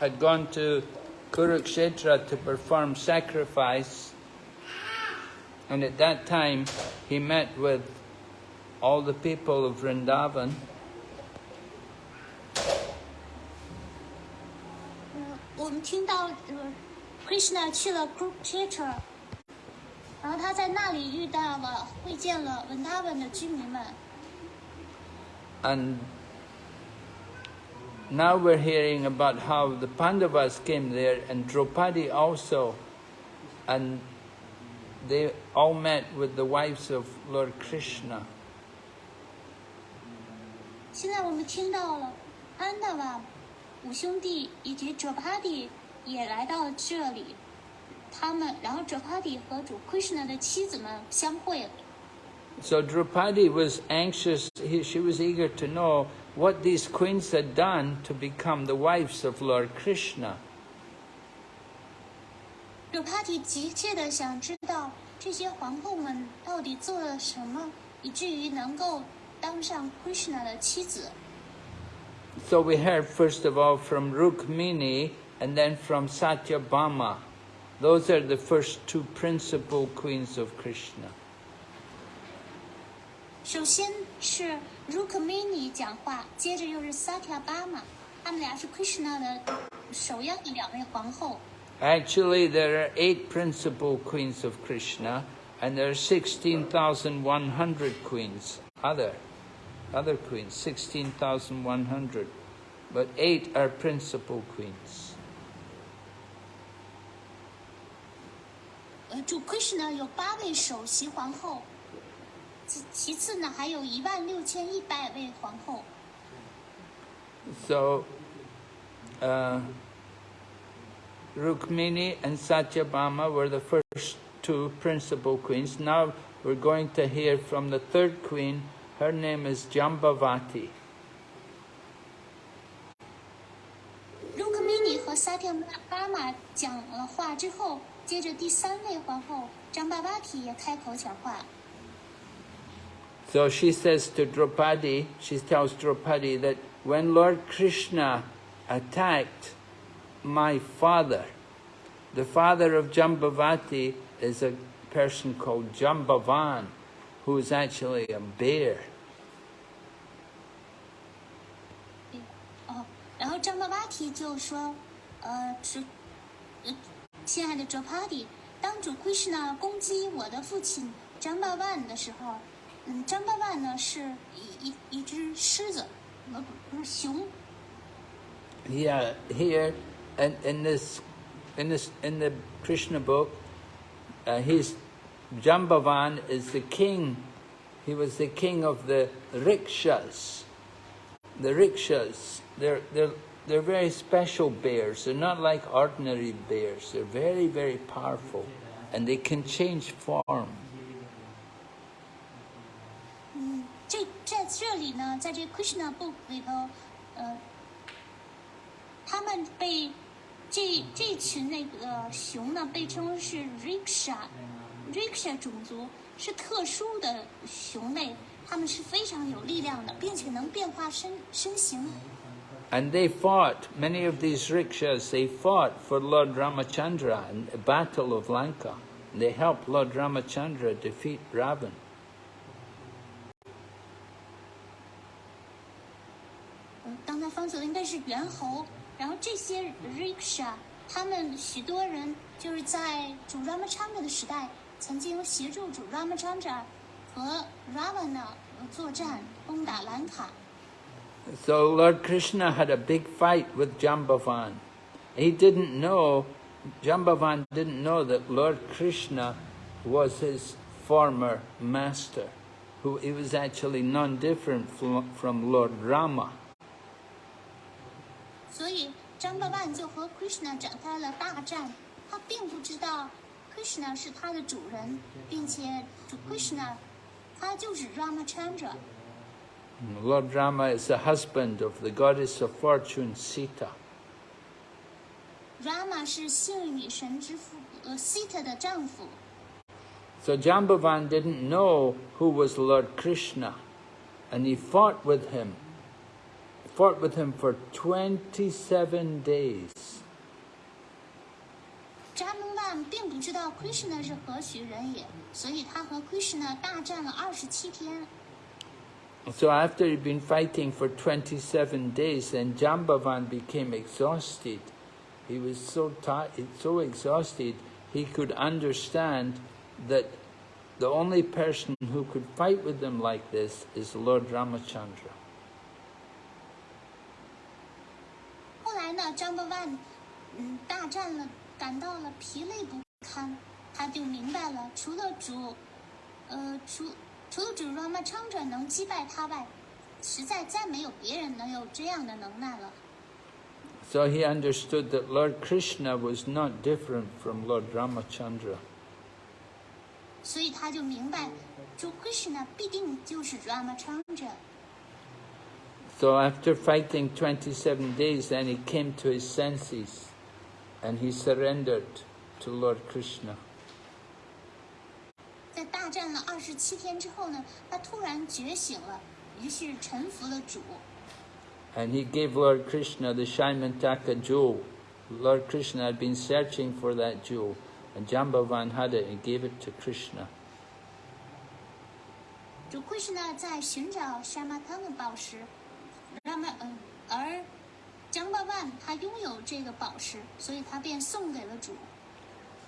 had gone to Kurukshetra to perform sacrifice, and at that time he met with all the people of Vrindavan. 嗯，我们听到呃，Krishna 去了 Kurukshetra，然后他在那里遇到了、会见了文达文的居民们。 And now we're hearing about how the Pandavas came there and Draupadi also, and they all met with the wives of Lord Krishna. 现在我们听到了安达瓦五兄弟以及哲帕蒂也来到了这里，他们然后哲帕蒂和主 Krishna 的妻子们相会了。 So Draupadi was anxious, he, she was eager to know what these queens had done to become the wives of Lord Krishna. 哲帕蒂急切的想知道这些皇后们到底做了什么，以至于能够当上 Krishna 的妻子。 So we heard first of all from Rukmini and then from Satyabhama. Those are the first two principal queens of Krishna. 首先是 Rukmini 讲话，接着又是 Satyabhama，他们俩是 Krishna 的首要的两位皇后。 Actually, there are eight principal queens of Krishna, and there are 16,100 queens, other, other queens, 16,100. But eight are principal queens. 呃，主 Krishna 有八位首席皇后， 其其次呢还有一万六千一百位皇后。 So, uh, Rukmini and Satyabhama were the first two principal queens. Now we're going to hear from the third queen. Her name is Jambavati. Rukmini 和 Satyabhama 讲了话之后，接着第三位皇后张巴巴提也开口讲话。 So she says to Draupadi, she tells Draupadi that when Lord Krishna attacked my father, the father of Jambavati is a person called Jambavan, who is actually a bear. 哦，然后张巴巴提就说，呃，是，呃，亲爱的 Drapadi，当主 Krishna 攻击我的父亲张巴万的时候， 嗯，张巴万呢是一一一只狮子，呃，不不是熊。 Yeah, here and in this, in this, in the Krishna book, uh, he's Jambavan is the king. He was the king of the rickshaws. The rickshaws, they're they're they're very special bears. They're not like ordinary bears. They're very very powerful, and they can change form. 这在这里呢，在这 Krishna book 里头，呃，他们被这这群那个熊呢，被称为是 rickshaw，rickshaw 种族是特殊的熊类，它们是非常有力量的，并且能变化身身形。 And they fought, many of these rickshaws, they fought for Lord Ramachandra in the Battle of Lanka. They helped Lord Ramachandra defeat Ravan. 当他方球的应该是猿猴。然后这些 Riksha，他们许多人就是在主 Ramachandra 的时代，曾经协助主 Ramachandra 和 Ravana 作战，攻打兰卡。So Lord Krishna had a big fight with Jambavan. He didn't know, Jambavan didn't know that Lord Krishna was his former master, who he was actually none different from Lord Rama. 所以张巴万就和 Krishna 展开了大战。他并不知道 Krishna 是他的主人，并且主 Krishna 他就是 Ramachandra。 Lord Rama is the husband of the goddess of fortune Sita. Rama 是幸运女神之父，呃，Sita 的丈夫。 So Jambavan didn't know who was Lord Krishna, and he fought with him fought with him for 27 days. 扎蒙万并不知道 Krishna 是何许人也，所以他和 Krishna 大战了二十七天。 So after he'd been fighting for 27 days, then Jambavan became exhausted. He was so tired, so exhausted, he could understand that the only person who could fight with them like this is Lord Ramachandra. 后来呢，张伯万嗯大战了，感到了疲累不堪，他就明白了，除了主，呃，除除了主 Ramachandra 能击败他外，实在再没有别人能有这样的能耐了。So he understood that Lord Krishna was not different from Lord Ramachandra. 所以他就明白，主 Krishna 必定就是 Ramachandra。So after fighting 27 days, then he came to his senses and he surrendered to Lord Krishna. And he gave Lord Krishna the Syamantaka jewel. Lord Krishna had been searching for that jewel, and Jambavan had it and gave it to Krishna. 主 让嘛嗯，而江巴万他拥有这个宝石，所以他便送给了主。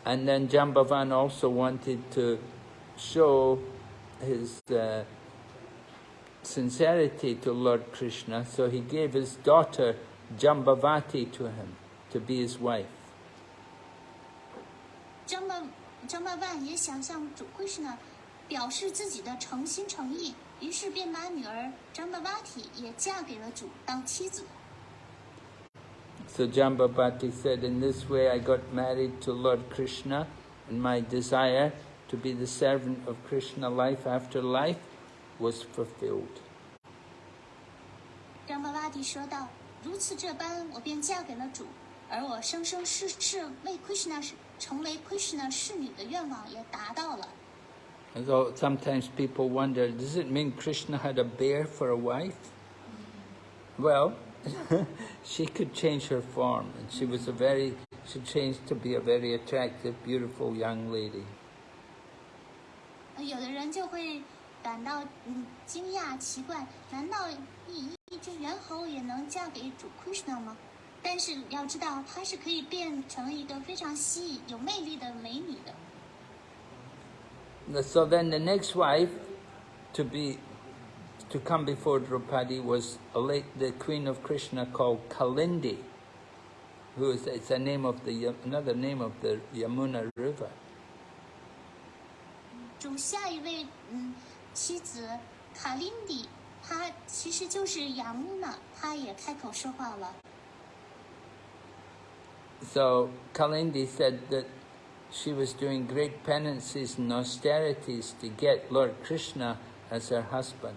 And then Jambavan also wanted to show his uh, sincerity to Lord Krishna, so he gave his daughter Jambavati to him to be his wife. 张巴张巴万也想向主 Krishna 表示自己的诚心诚意， 于是便把女儿张巴瓦提也嫁给了主当妻子。 So Jambavati said, In this way I got married to Lord Krishna, and my desire to be the servant of Krishna life after life was fulfilled. 张巴瓦提说道：“如此这般，我便嫁给了主，而我生生世世为 Krishna 是成为 Krishna 侍女的愿望也达到了。 And so sometimes people wonder, does it mean Krishna had a bear for a wife? Well, she could change her form, and she was a very, she changed to be a very attractive, beautiful young lady. 呃有的人就会感到嗯惊讶奇怪，难道一一只猿猴也能嫁给主 Krishna 吗？但是要知道，她是可以变成一个非常吸引、有魅力的美女的。 So then the next wife to be to come before Draupadi was a late, the queen of Krishna called Kalindi, who is it's a name of the Yam- another name of the Yamuna River. 主下一位嗯妻子卡琳迪，她其实就是雅穆娜，她也开口说话了。 So Kalindi said that she was doing great penances and austerities to get Lord Krishna as her husband.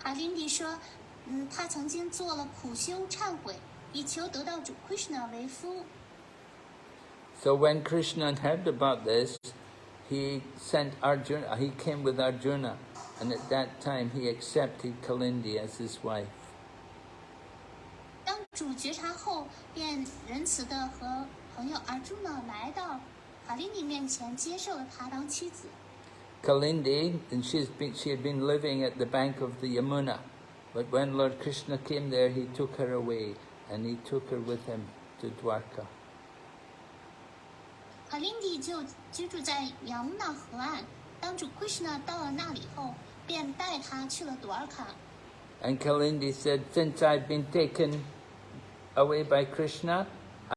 卡琳迪说，嗯，她曾经做了苦修忏悔，以求得到主 Krishna 为夫。 So when Krishna heard about this, he sent Arjuna, he came with Arjuna, and at that time he accepted Kalindi as his wife. 当主觉察后，便仁慈的和 朋友阿朱呢来到卡琳迪面前，接受了她当妻子。 Kalindi, and she's been, she had been living at the bank of the Yamuna, but when Lord Krishna came there, he took her away, and he took her with him to Dwarka. 卡琳迪就居住在雅穆纳河岸。当主 Krishna 到了那里后，便带她去了朵尔卡。 And Kalindi said, Since I've been taken away by Krishna,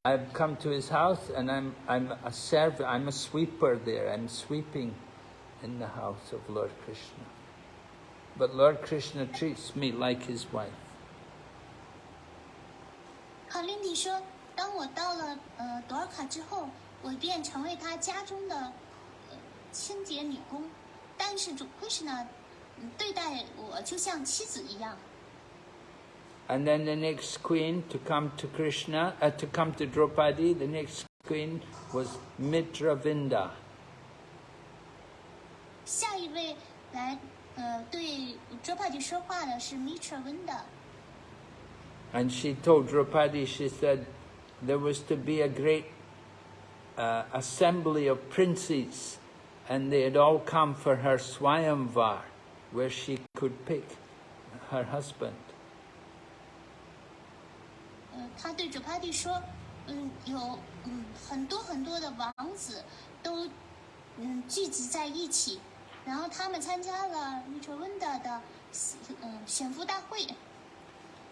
I've come to his house and I'm, I'm a servant, I'm a sweeper there. I'm sweeping in the house of Lord Krishna. But Lord Krishna treats me like his wife. 卡琳迪说：“当我到了呃朵尔卡之后，我便成为他家中的呃清洁女工，但是主 Krishna 嗯对待我就像妻子一样。 And then the next queen to come to Krishna, uh, to come to Draupadi, the next queen was Mitravinda. 下一位来 呃，对 Draupadi 说话的是 Mitra Vinda， And she told Draupadi, she said, there was to be a great uh, assembly of princes, and they had all come for her Swayamvar, where she could pick her husband. 呃，他对 Draupadi 说，嗯，有嗯很多很多的王子都嗯聚集在一起，然后他们参加了 Mitra Vinda 的嗯选夫大会。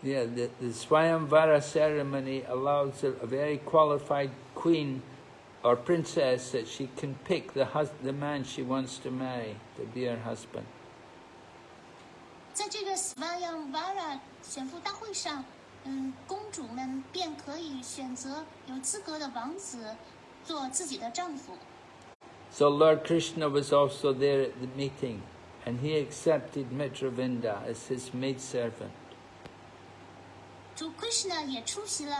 Yeah, the, the Swayamvara ceremony allows a, a very qualified queen or princess that she can pick the, hus- the man she wants to marry to be her husband. 在这个 Svayamvara 选妇大会上，嗯，公主们便可以选择有资格的王子做自己的丈夫。 So Lord Krishna was also there at the meeting, and he accepted Mitravinda as his maidservant. 主 Krishna 也出席了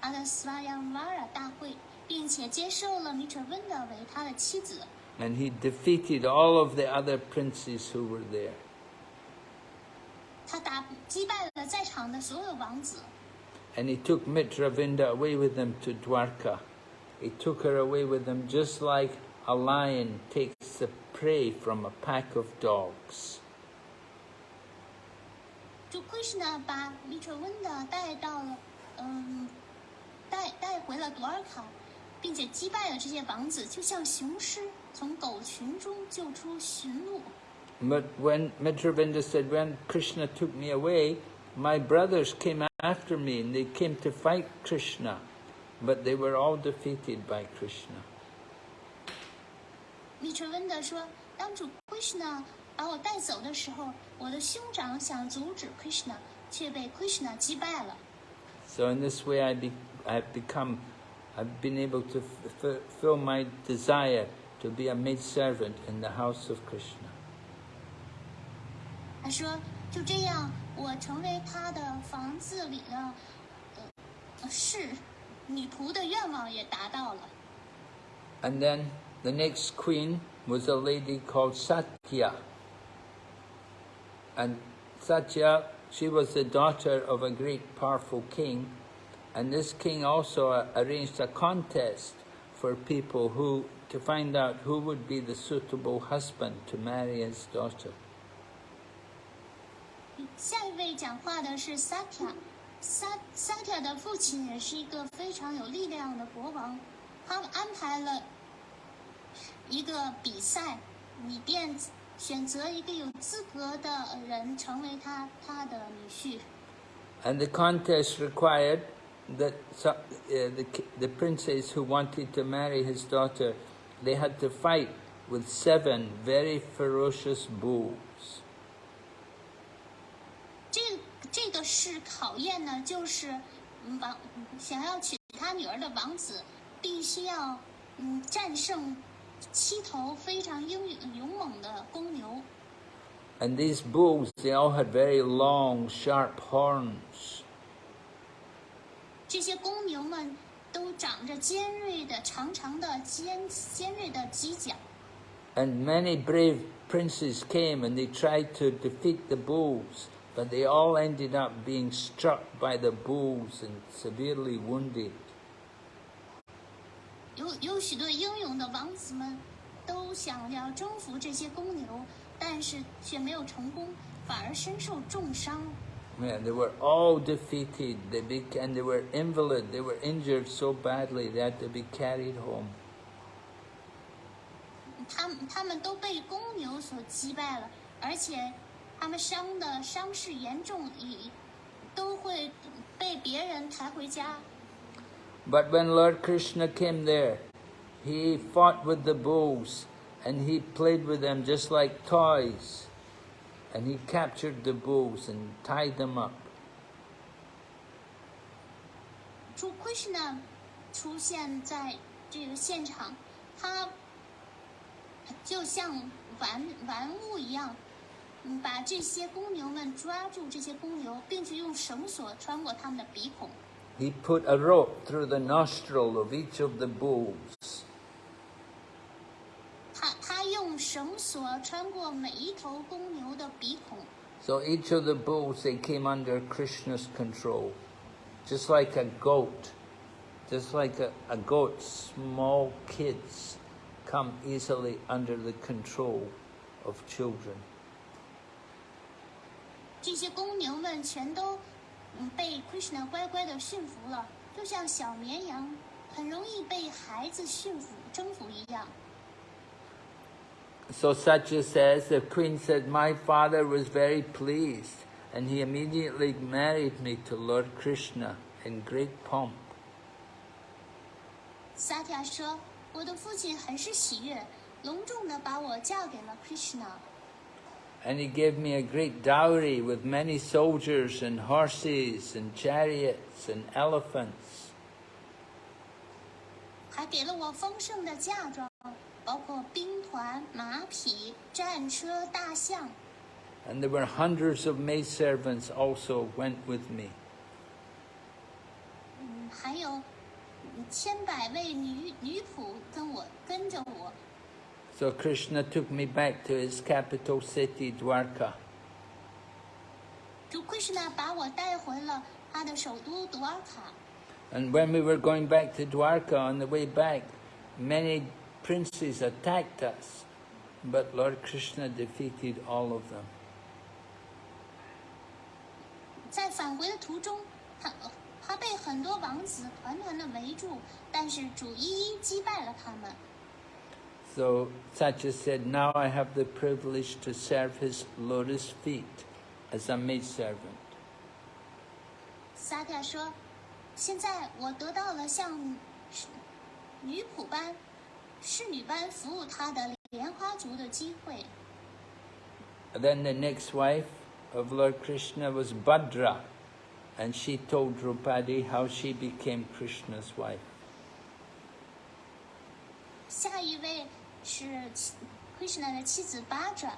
他的 Svayamvara 大会，并且接受了 Mitra Vinda 为他的妻子。 And he defeated all of the other princes who were there. 他打击败了在场的所有王子，And he took Mitravinda away with him to Dwarka. He took her away with him just like a lion takes the prey from a pack of dogs. 就 Krishna 把 Mitra Vinda 带到了，嗯，带带回了朵尔卡，并且击败了这些王子，就像雄狮从狗群中救出驯鹿。But when Mitravinda said, when Krishna took me away, my brothers came after me and they came to fight Krishna, but they were all defeated by Krishna. Krishna Krishna So in this way, I be, I've become, I've been able to fulfill my desire to be a maid servant in the house of Krishna. 他说，就这样，我成为他的房子里的呃侍女仆的愿望也达到了。 And then the next queen was a lady called Satya. And Satya, she was the daughter of a great powerful king. And this king also uh, arranged a contest for people who, to find out who would be the suitable husband to marry his daughter. 下一位讲话的是 Satya，萨 Satya 的父亲也是一个非常有力量的国王，他们安排了一个比赛，以便选择一个有资格的人成为他他的女婿。 And the contest required that so- uh, the, ki- the princes who wanted to marry his daughter, they had to fight with seven very ferocious bulls. 这个是考验呢，就是嗯王想要娶他女儿的王子，必须要嗯战胜七头非常英勇勇猛的公牛。 And these bulls, they all had very long, sharp horns. 这些公牛们都长着尖锐的、长长的尖尖锐的犄角， And many brave princes came and they tried to defeat the bulls, but they all ended up being struck by the bulls and severely wounded. 有有许多英勇的王子们都想要征服这些公牛，但是却没有成功，反而身受重伤。 Yeah, they were all defeated. They be, and they were invalid. They were injured so badly they had to be carried home. 他们他们都被公牛所击败了，而且 他们伤的伤势严重，也都会被别人抬回家。 But when Lord Krishna came there, he fought with the bulls and he played with them just like toys. And he captured the bulls and tied them up. 主 Krishna 出现在这个现场，他就像玩玩物一样， 嗯，把这些公牛们抓住，这些公牛，并且用绳索穿过它们的鼻孔。 He put a rope through the nostril of each of the bulls. 他他用绳索 所穿过每一头公牛的鼻孔。 So each of the bulls, they came under Krishna's control. Just like a goat, just like a, a goat, small kids come easily under the control of children. 这些公牛们全都嗯被 Krishna 乖乖的驯服了，就像小绵羊很容易被孩子驯服征服一样。So Satya says, the queen said, My father was very pleased, and he immediately married me to Lord Krishna in great pomp. 萨提亚说：“我的父亲很是喜悦，隆重的把我嫁给了 Krishna，And he gave me a great dowry with many soldiers and horses and chariots and elephants. 还给了我丰盛的嫁妆，包括兵团、马匹、战车、大象。 And there were hundreds of maidservants also went with me. 嗯，还有嗯千百位女女仆跟我跟着我。 So Krishna took me back to his capital city, Dwarka. 主 Krishna 把我带回了他的首都多尔卡。 And when we were going back to Dwarka on the way back, many princes attacked us, but Lord Krishna defeated all of them. 在返回的途中，他他被很多王子团团的围住，但是主一一击败了他们。 so Satya said, now I have the privilege to serve his lotus feet as a maid servant. Then the next wife of Lord Krishna was Bhadra, and she told Draupadi how she became Krishna's wife. 下一位是妻 Krishna 的妻子巴扎，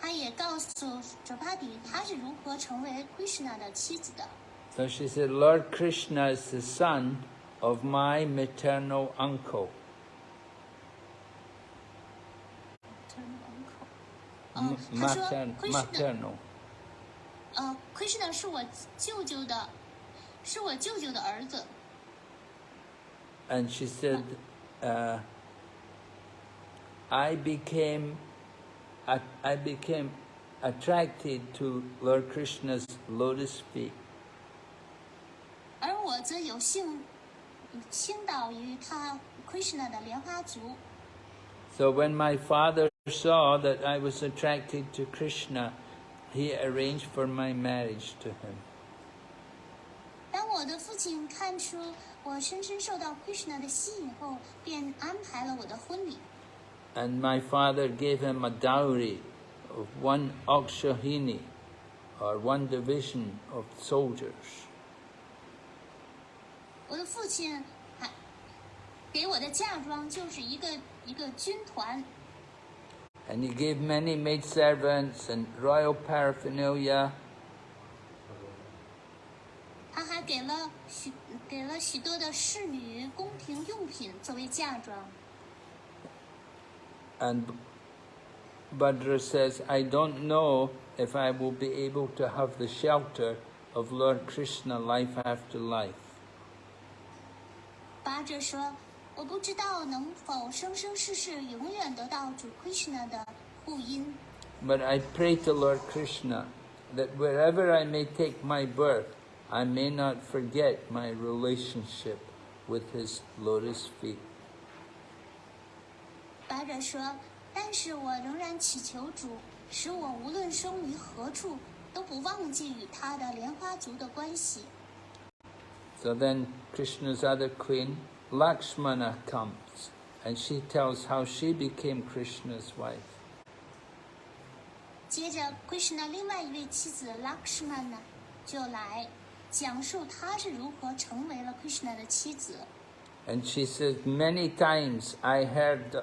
她也告诉卓帕迪她是如何成为 Krishna 的妻子的。 So she said, Lord Krishna is the son of my maternal uncle. 嗯 M-，她说 matern- Krishna， maternal. 呃，Krishna 是我舅舅的，是我舅舅的儿子。 And she said, uh, I became, I, I became attracted to Lord Krishna's lotus feet. 而我则有幸倾倒于他 Krishna 的莲花足。 So when my father saw that I was attracted to Krishna, he arranged for my marriage to him. 当我的父亲看出我深深受到 Krishna 的吸引后，便安排了我的婚礼。 and my father gave him a dowry of one akshauhini, or one division of soldiers. And he gave many maidservants and royal paraphernalia. And Bhadra says, I don't know if I will be able to have the shelter of Lord Krishna life after life. 巴哲说：“我不知道能否生生世世永远得到主 Krishna 的护荫， But I pray to Lord Krishna that wherever I may take my birth, I may not forget my relationship with his lotus feet. 巴哲说：“但是我仍然祈求主，使我无论生于何处，都不忘记与他的莲花族的关系。 So then Krishna's other queen, Lakshmana, comes and she tells how she became Krishna's wife. ”接着，Krishna 另外一位妻子 Lakshmana 就来讲述他是如何成为了 Krishna 的妻子。 And she says, Many times I heard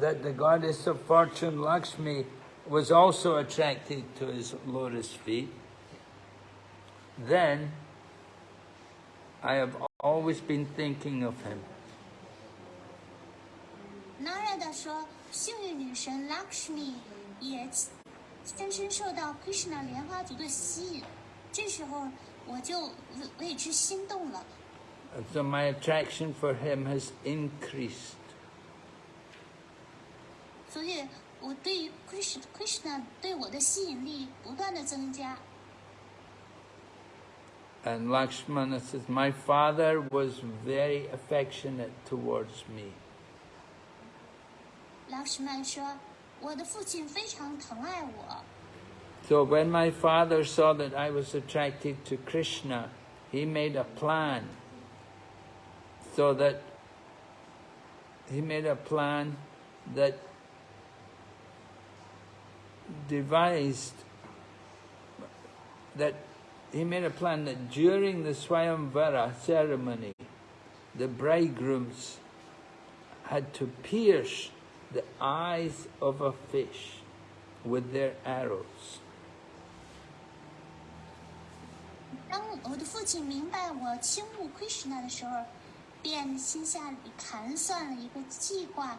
that the goddess of fortune Lakshmi was also attracted to his lotus feet, then I have always been thinking of him. Narada 说，幸运女神 Lakshmi 也深深受到 Krishna 莲花族的吸引。这时候，我就为为之心动了， So my attraction for him has increased. 所以我对于 Krishna Krishna 对我的吸引力不断的增加。 And Lakshmana says, My father was very affectionate towards me. Lakshman 说，我的父亲非常疼爱我。 So when my father saw that I was attracted to Krishna, he made a plan so that he made a plan that devised that he made a plan that during the Swayamvara ceremony, the bridegrooms had to pierce the eyes of a fish with their arrows. 当我的父亲明白我倾慕 Krishna 的时候，便心下里盘算了一个计划。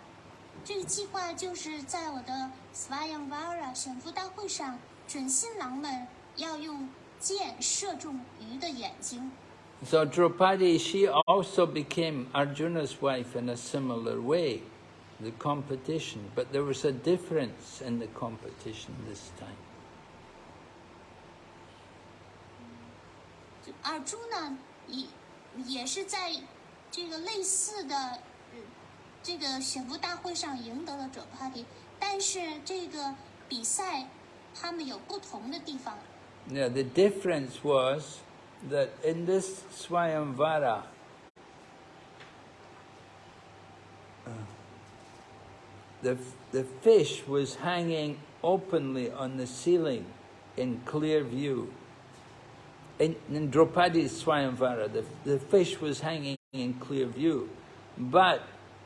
这个计划就是在我的 Swayamvara 选夫大会上，准新郎们要用箭射中鱼的眼睛。So Draupadi, she also became Arjuna's wife in a similar way, the competition, but there was a difference in the competition this time. 尔朱呢，也也是在这个类似的呃这个选妇大会上赢得了者帕迪，但是这个比赛他们有不同的地方。 Now the difference was that in this Swayamvara, uh, the, the fish was hanging openly on the ceiling in clear view. In, in Draupadi's Swayamvara, the, the fish was hanging in clear view. But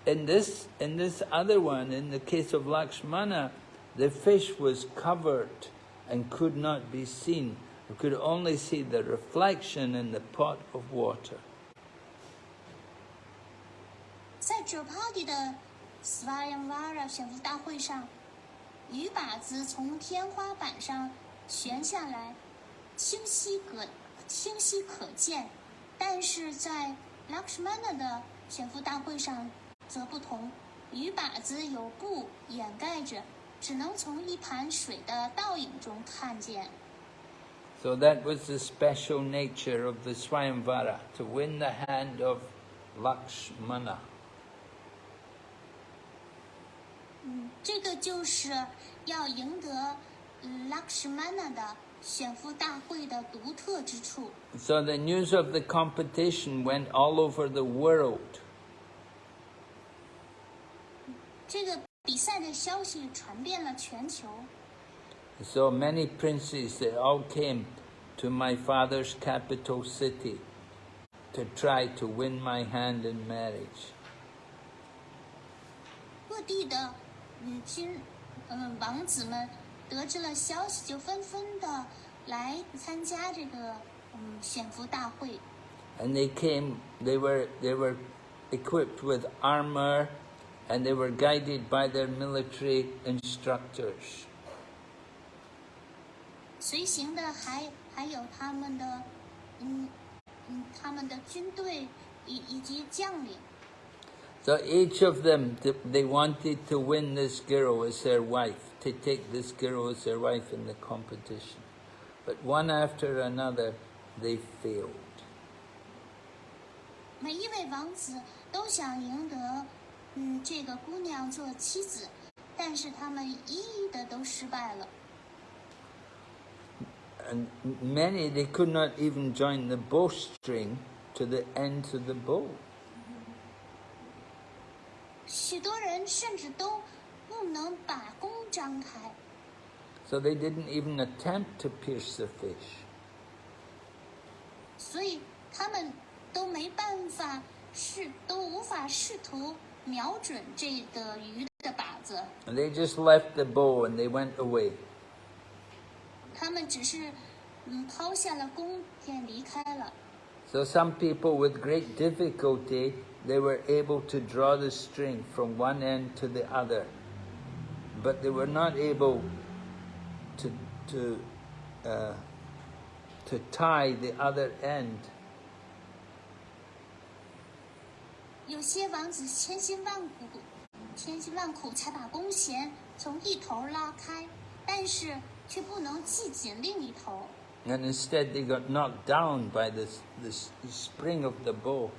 in this, in this other one, in the case of Lakshmana, the fish was covered and could not be seen. You could only see the reflection in the pot of water. 在者帕迪的 Swayamvara 选妇大会上，鱼靶子从天花板上悬下来，清晰可清晰可见，但是在 Lakshmana 的选妇大会上 则不同，鱼靶子有布掩盖着，只能从一盘水的倒影中看见。So that was the special nature of the Swayamvara, to win the hand of Lakshmana. 嗯，这个就是要赢得嗯 Lakshmana 的选夫大会的独特之处。So the news of the competition went all over the world. 这个比赛的消息传遍了全球， So many princes, they all came to my father's capital city to try to win my hand in marriage. 各地的嗯君嗯王子们得知了消息，就纷纷的来参加这个嗯选妇大会。 And they came, they were, they were equipped with armor and they were guided by their military instructors. 随行的还还有他们的嗯嗯他们的军队以以及将领。 So each of them, th- they wanted to win this girl as their wife, to take this girl as their wife in the competition. But one after another, they failed. 每一位王子都想赢得 嗯这个姑娘做妻子，但是他们一一的都失败了。 And m- many, they could not even join the bowstring to the ends of the bow. 许多人甚至都不能把弓张开。 So they didn't even attempt to pierce the fish. 所以他们都没办法试，都无法试图 瞄准这个鱼的靶子。 And they just left the bow and they went away. 他们只是嗯抛下了弓箭离开了。 So some people with great difficulty, they were able to draw the string from one end to the other. But they were not able to, to, uh, to tie the other end. 有些王子千辛万苦，千辛万苦才把弓弦从一头拉开，但是却不能系紧另一头， And instead they got knocked down by this, this spring of the bow.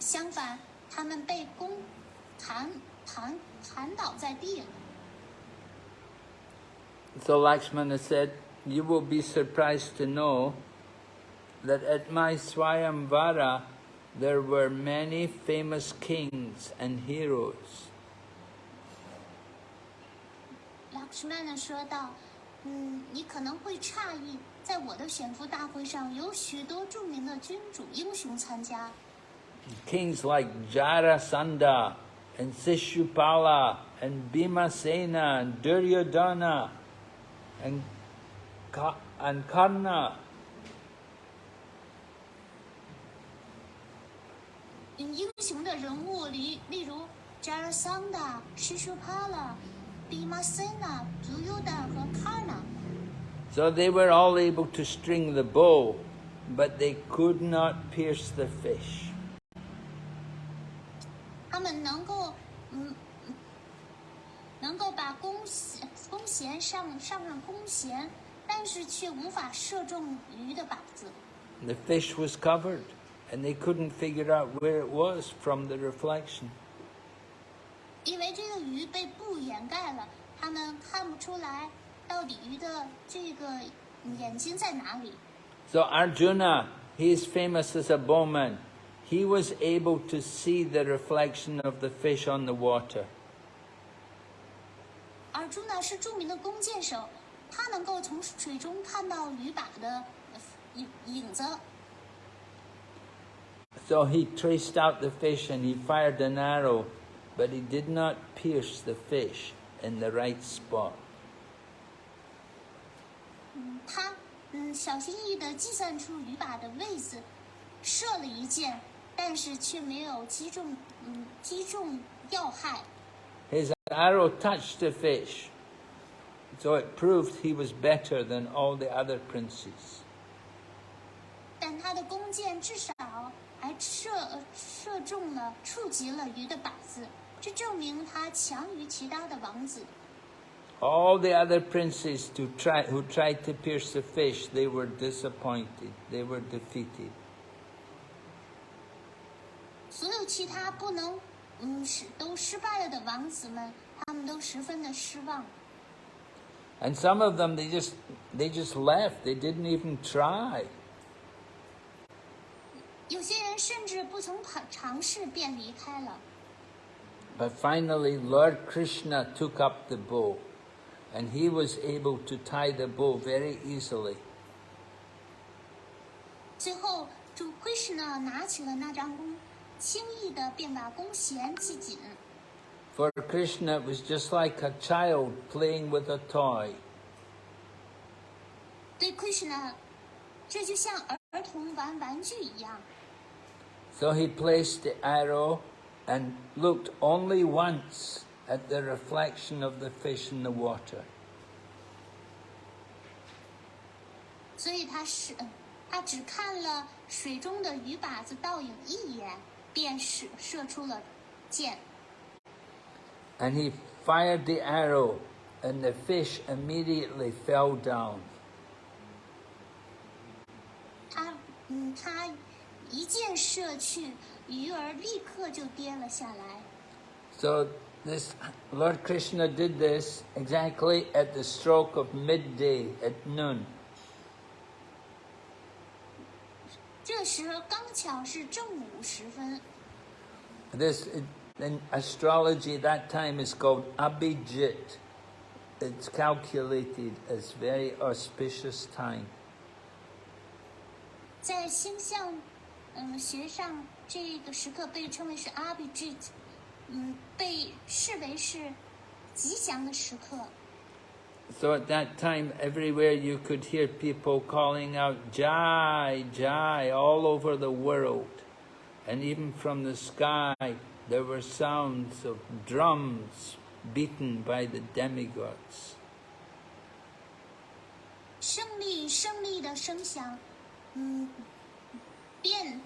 相反，他们被弓弹弹弹倒在地了。 So Lakshmana said, You will be surprised to know that at my Swayamvara there were many famous kings and heroes. 拉克什曼呢说道：“嗯，你可能会诧异，在我的选夫大会上有许多着名的君主英雄参加， Kings like Jarasandha and Sishupala and Bhimasena and Duryodhana and, Ka- and Karna. 英雄的人物里，例如 Jarasandha、Shishupala、Bhimasena、Duryodhana 和 Karna。 So they were all able to string the bow, but they could not pierce the fish. 他们能够，嗯，嗯能够把弓弦弓弦上上上弓弦，但是却无法射中鱼的靶子， The fish was covered, and they couldn't figure out where it was from the reflection. 因为这个鱼被布掩盖了，他们看不出来到底鱼的这个眼睛在哪里。 So Arjuna, he is famous as a bowman. He was able to see the reflection of the fish on the water. 而朱呢是着名的弓箭手，他能够从水中看到鱼靶的呃影影子， So he traced out the fish and he fired an arrow, but he did not pierce the fish in the right spot. 嗯，他嗯小心翼翼地计算出鱼靶的位置，射了一箭，但是却没有击中嗯击中要害。 His arrow touched the fish, so it proved he was better than all the other princes. 但他的弓箭至少还 射呃射中了，触及了鱼的靶子，这证明他强于其他的王子。 All the other princes to try, who tried to pierce the fish, they were disappointed. They were defeated. 所有其他不能嗯失都失败了的王子们，他们都十分的失望。 And some of them, they just, they just left. They didn't even try. 有些人甚至不曾尝尝试便离开了。 But finally, Lord Krishna took up the bow, and he was able to tie the bow very easily. 最后，主 Krishna 拿起了那张弓，轻易的便把弓弦系紧。 For Krishna, it was just like a child playing with a toy. 对 Krishna，这就像儿童玩玩具一样。 So he placed the arrow and looked only once at the reflection of the fish in the water. 所以他是，嗯他只看了水中的鱼靶子倒影一眼，便射射出了箭。 And he fired the arrow, and the fish immediately fell down. 他，嗯，他 一箭射去，鱼儿立刻就跌了下来。 So this Lord Krishna did this exactly at the stroke of midday at noon. 这时刚巧是正午时分， This in astrology at that time is called Abhijit. it's calculated as very auspicious time. 在星象， 嗯，学上这个时刻被称为是阿比 g 嗯，被视为是吉祥的时刻。 So at that time, everywhere you could hear people calling out Jai, Jai all over the world. And even from the sky, there were sounds of drums beaten by the demigods. 胜利，胜利的声响，嗯， 遍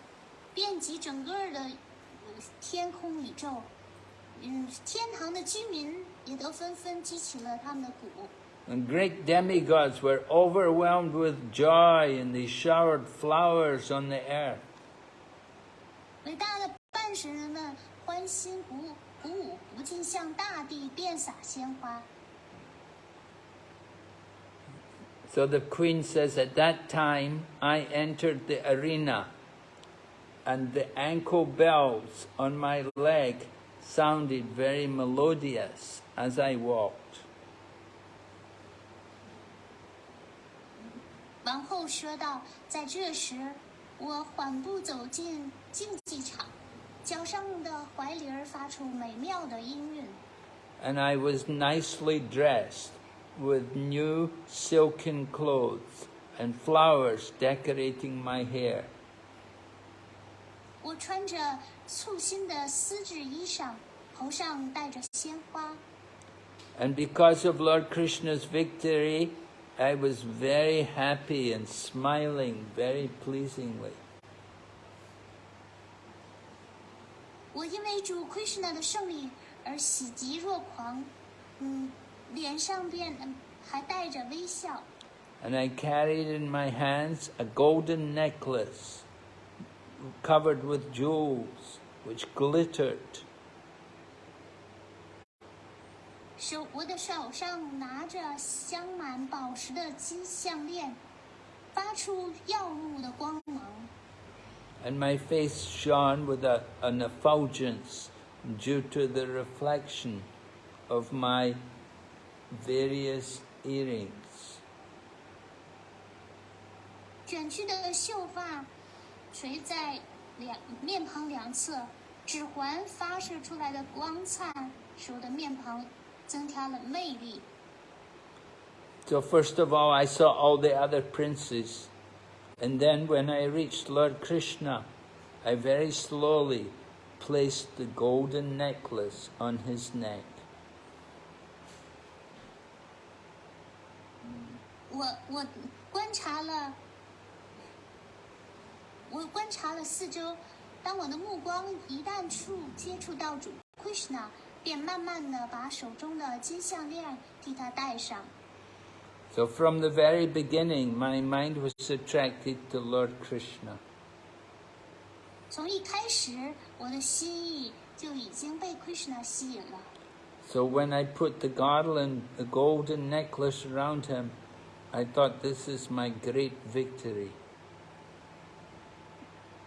遍及整个的呃天空宇宙，嗯，天堂的居民也都纷纷激起了他们的鼓。 And great demigods were overwhelmed with joy and they showered flowers on the earth. 伟大的半神人们欢欣鼓舞，鼓舞不禁向大地遍洒鲜花。 So the queen says, At that time I entered the arena, and the ankle bells on my leg sounded very melodious as I walked. 王后说道：“在这时，我缓步走进竞技场，脚上的怀铃儿发出美妙的音韵。 And I was nicely dressed with new silken clothes and flowers decorating my hair. 我穿着簇新的丝质衣裳，头上戴着鲜花。 And because of Lord Krishna's victory, I was very happy and smiling very pleasingly. 我因为主 Krishna 的胜利而喜极若狂，嗯，脸上边嗯还带着微笑。 And I carried in my hands a golden necklace covered with jewels, which glittered. 手我的手上拿着镶满宝石的金项链，发出耀目的光芒。 And my face shone with a, an effulgence due to the reflection of my various earrings. 卷曲的秀发 垂在两面庞两侧，指环发射出来的光灿，使我的面庞增添了魅力。 So first of all, I saw all the other princes. And then when I reached Lord Krishna, I very slowly placed the golden necklace on his neck. 我我观察了， 我观察了四周。当我的目光一旦触接触到主 Krishna，便慢慢的把手中的金项链替他戴上。 So from the very beginning, my mind was attracted to Lord Krishna. 从一开始，我的心意就已经被 Krishna 吸引了。 So when I put the garland, the golden necklace around him, I thought this is my great victory.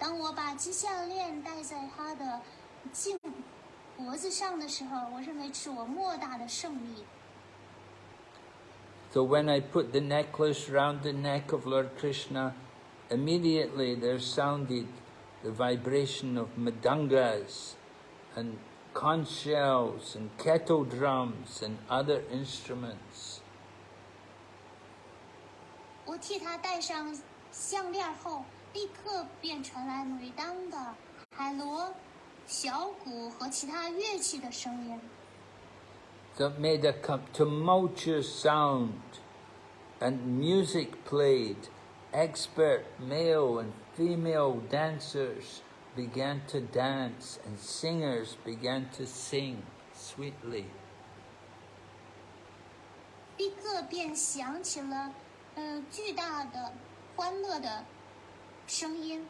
当我把金项链戴在他的颈脖子上的时候，我认为是我莫大的胜利。So when I put the necklace round the neck of Lord Krishna, immediately there sounded the vibration of mridangas and conch shells and kettle drums and other instruments. 我替他戴上项链后，立刻便传来每当的海螺、小鼓和其他乐器的声音。 So it made a com- tumultuous sound, and music played. Expert male and female dancers began to dance, and singers began to sing sweetly. 立刻便响起了，呃，巨大的欢乐的 声音。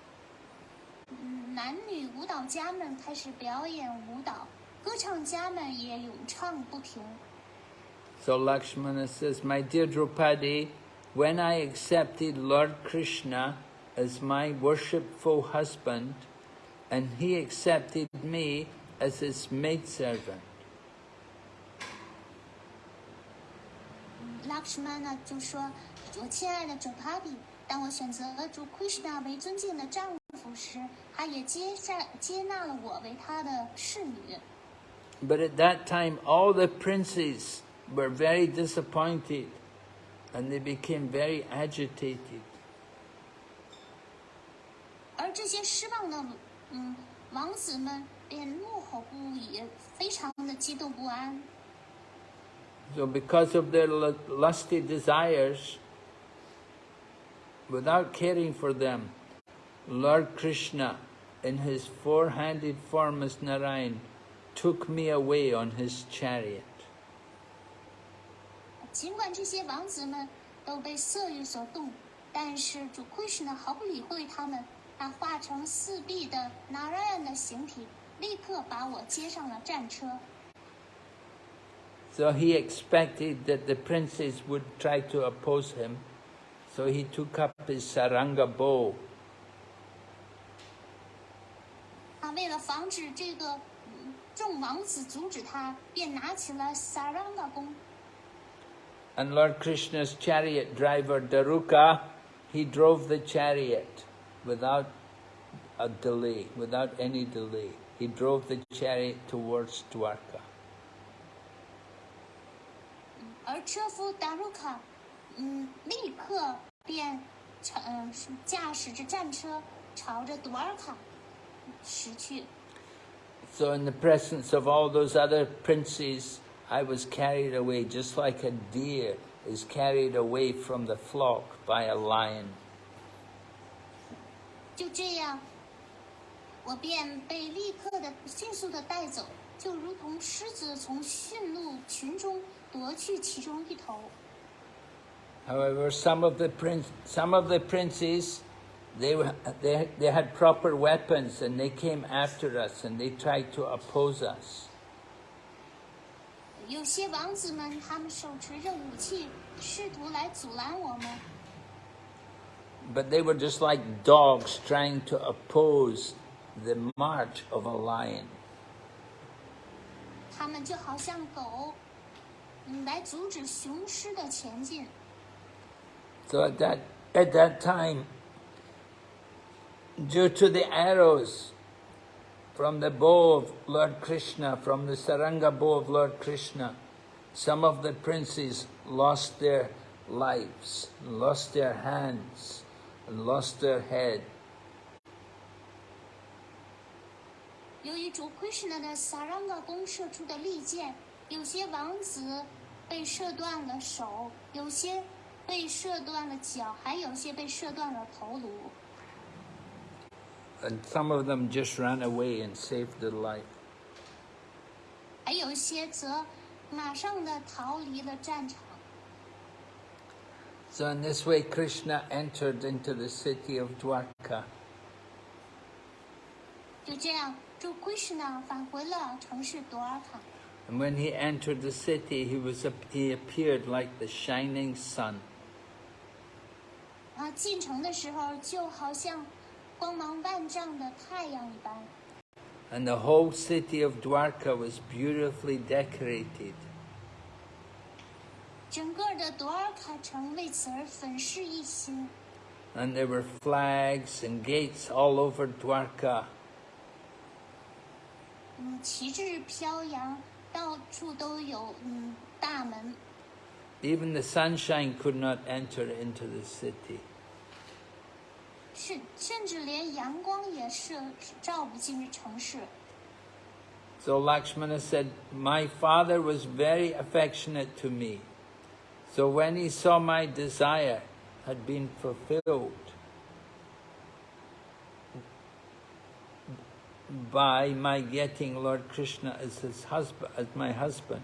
嗯，男女舞蹈家们开始表演舞蹈，歌唱家们也咏唱不停。 So Lakshmana says, My dear Draupadi, when I accepted Lord Krishna as my worshipful husband, and he accepted me as his maidservant, 拉克什曼呢就说：“我亲爱的主 Papi， 当我选择主 Krishna 为尊敬的丈夫时，他也接下接纳了我为他的侍女。 But at that time, all the princes were very disappointed and they became very agitated. 而这些失望的嗯王子们便怒吼不已，非常的激动不安。 So, because of their lu- lusty desires, without caring for them, Lord Krishna, in his four handed form as Narayan, took me away on his chariot. 尽管这些王子们都被色欲所动，但是主 Krishna 毫不理会他们，他化成四臂的 Narayan 的形体，立刻把我接上了战车。 So he expected that the princes would try to oppose him. So he took up his saranga bow 他为了防止这个嗯众王子阻止他，便拿起了 Saranga 弓。 and Lord Krishna's chariot driver Daruka, he drove the chariot without a delay, without any delay. He drove the chariot towards Dwarka. 而车夫达鲁卡， 嗯，立刻便乘嗯驾驶着战车朝着朵尔卡驶去。So in the presence of all those other princes, I was carried away just like a deer is carried away from the flock by a lion. 就这样，我便被立刻的迅速的带走，就如同狮子从驯鹿群中夺去其中一头。However, some of the prince, some of the princes, they were, they they had proper weapons and they came after us and they tried to oppose us. 有些王子们，他们手持着武器，试图来阻拦我们。 But they were just like dogs trying to oppose the march of a lion. 他们就好像狗，嗯，来阻止雄狮的前进。 So at that at that time, due to the arrows from the bow of Lord Krishna, from the Saranga bow of Lord Krishna, some of the princes lost their lives, lost their hands, and lost their head. 由于主 Krishna 的 Saranga 弓射出的利箭，有些王子被射断了手，有些 被射断了脚，还有些被射断了头颅。 And some of them just ran away and saved their life. 还有一些则马上的逃离了战场。 So in this way, Krishna entered into the city of Dwarka. 就这样，主 Krishna 返回了城市朵尔卡。 And when he entered the city, he was he appeared like the shining sun. 啊，进城的时候就好像光芒万丈的太阳一般， And the whole city of Dwarka was beautifully decorated. 整个的朵尔卡城为此而粉饰一新。 And there were flags and gates all over Dwarka. 嗯，旗帜飘扬，到处都有嗯大门， Even the sunshine could not enter into the city. 甚甚至连阳光也射照不进城市。 So Lakshmana said, My father was very affectionate to me. So when he saw my desire had been fulfilled by my getting Lord Krishna as his husband, as my husband,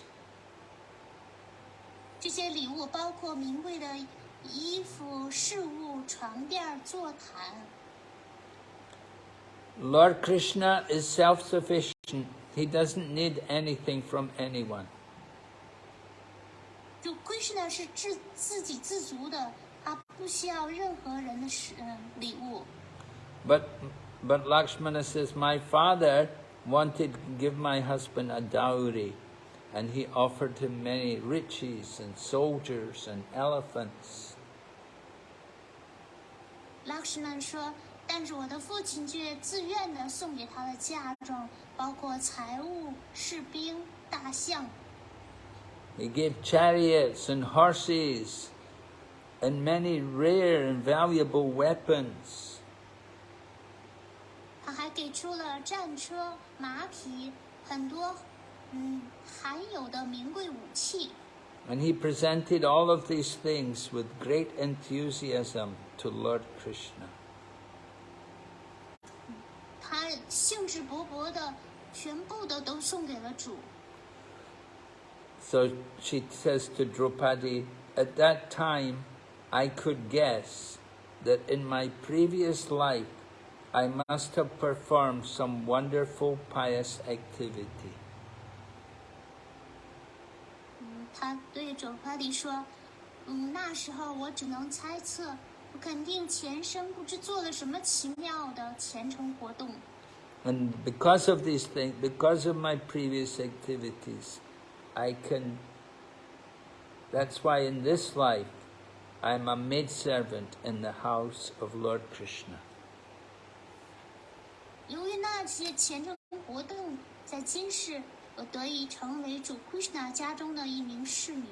嗯， And 他 这些礼物包括名贵的衣服、饰物、床垫、座毯。 Lord Krishna is self-sufficient. He doesn't need anything from anyone. 就 Krishna 是自自给自足的，他不需要任何人的使嗯礼物。 But but Lakshmana says, my father wanted to give my husband a dowry, and he offered him many riches and soldiers and elephants. Lakshman 说：“但是我的父亲却自愿的送给他的嫁妆，包括财物、士兵、大象。 He gave chariots and horses and many rare and valuable weapons. 他还给出了战车、马匹，很多嗯罕有的名贵武器。 and he presented all of these things with great enthusiasm to Lord Krishna. So she says to Draupadi, at that time I could guess that in my previous life I must have performed some wonderful pious activity. 他对着巴迪说：“嗯，那时候我只能猜测，我肯定前生不知做了什么奇妙的虔诚活动。And because of these things, because of my previous activities, I can. That's why in this life, I'm a maidservant in the house of Lord Krishna. 由于那些虔诚活动，在今世我得以成为主 Krishna 家中的一名侍女。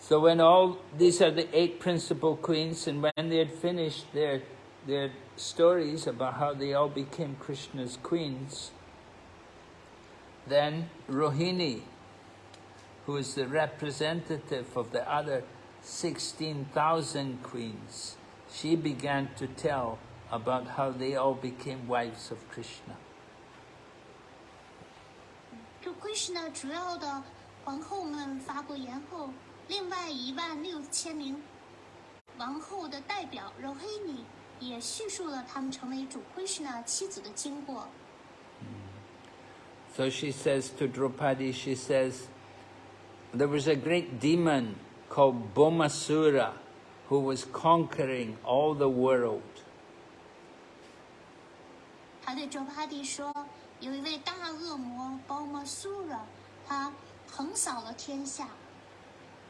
So when all these are the eight principal queens, and when they had finished their their stories about how they all became Krishna's queens, then Rohini, who is the representative of the other sixteen thousand queens, she began to tell about how they all became wives of Krishna. so she says to Draupadi, she says, there was a great demon called Bhaumasura who was conquering all the world. 他对周帕蒂说。有一位大恶魔 b o m a s u r a 他横扫了天下。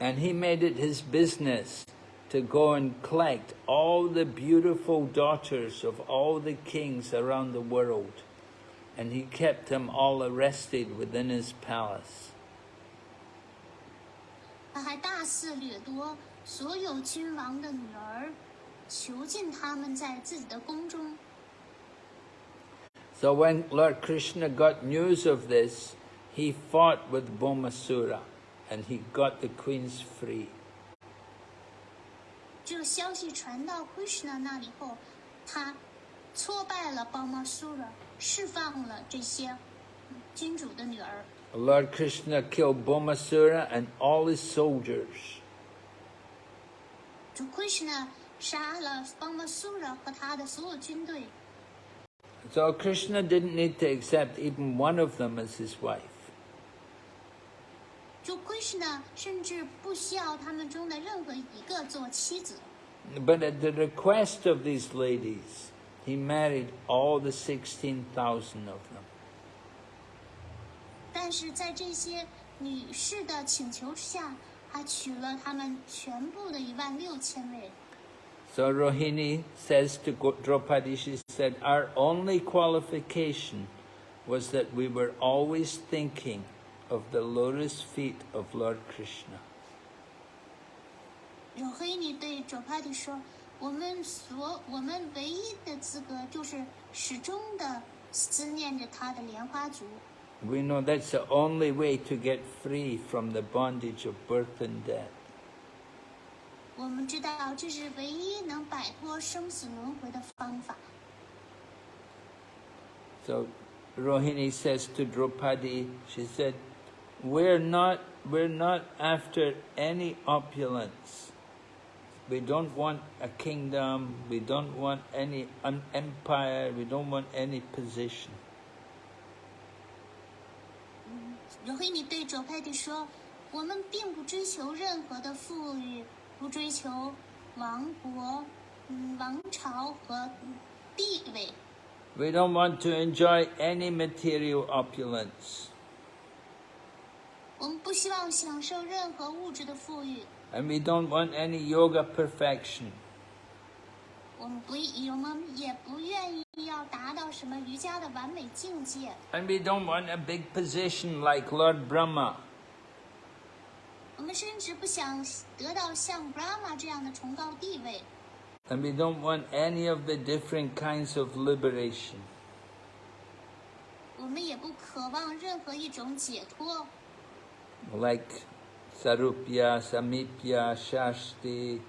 And he made it his business to go and collect all the beautiful daughters of all the kings around the world. And he kept them all arrested within his palace. 他还大肆掠夺所有君王的女儿，囚禁他们在自己的宫中。 so when Lord Krishna got news of this, he fought with Bhaumasura and he got the queens free. Lord Krishna Krishna killed Bhaumasura and all his soldiers. Krishna 杀了 So Krishna didn't need to accept even one of them as his wife. 就 Krishna 甚至不需要他们中的任何一个做妻子。But at the request of these ladies, he married all the 16,000 of them. 但是在这些女士的请求之下，他娶了他们全部的一万六千位。So Rohini says to Go- Draupadi, she said, our only qualification was that we were always thinking of the lotus feet of Lord Krishna. 有黑尼对卓帕蒂说：“我们所我们唯一的资格就是始终的思念着他的莲花足。 We know that's the only way to get free from the bondage of birth and death. 我们知道这是唯一能摆脱生死轮回的方法。 So Rohini says to Draupadi, she said, we're not we're not after any opulence. We don't want a kingdom. We don't want any an empire. We don't want any position. 罗黑尼对左派的说：“我们并不追求任何的富裕， 不追求王国、嗯王朝和地位。 We don't want to enjoy any material opulence. 我们不希望享受任何物质的富裕， And we don't want any yoga perfection. 我们不，我们也不愿意要达到什么瑜伽的完美境界。 And we don't want a big position like Lord Brahma. 我们甚至不想得到像 Brahma 这样的崇高地位。And we don't want any of the different kinds of liberation. 我们也不渴望任何一种解脱，Like Sarupya, Samipya, Shashti,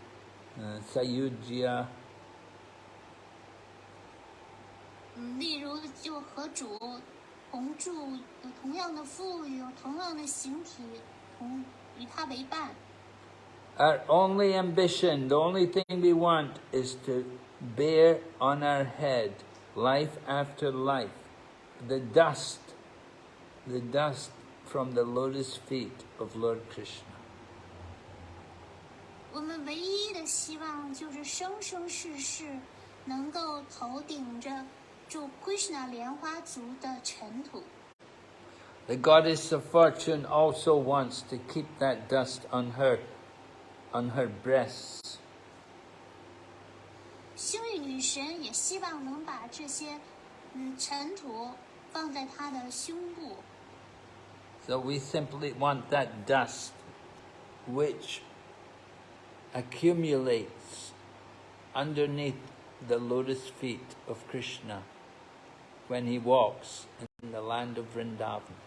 uh, Sayujya. 嗯，例如就和主同住，有同样的富裕，有同样的形体，同 与他为伴。 Our only ambition, the only thing we want is to bear on our head life after life, the dust, the dust from the lotus feet of Lord Krishna. 我们唯一的希望就是生生世世能够头顶着住 Krishna 莲花族的尘土。 The goddess of fortune also wants to keep that dust on her, on her breasts. 幸运女神也希望能把这些嗯尘土放在她的胸部。 So we simply want that dust which accumulates underneath the lotus feet of Krishna when he walks in the land of Vrindavan.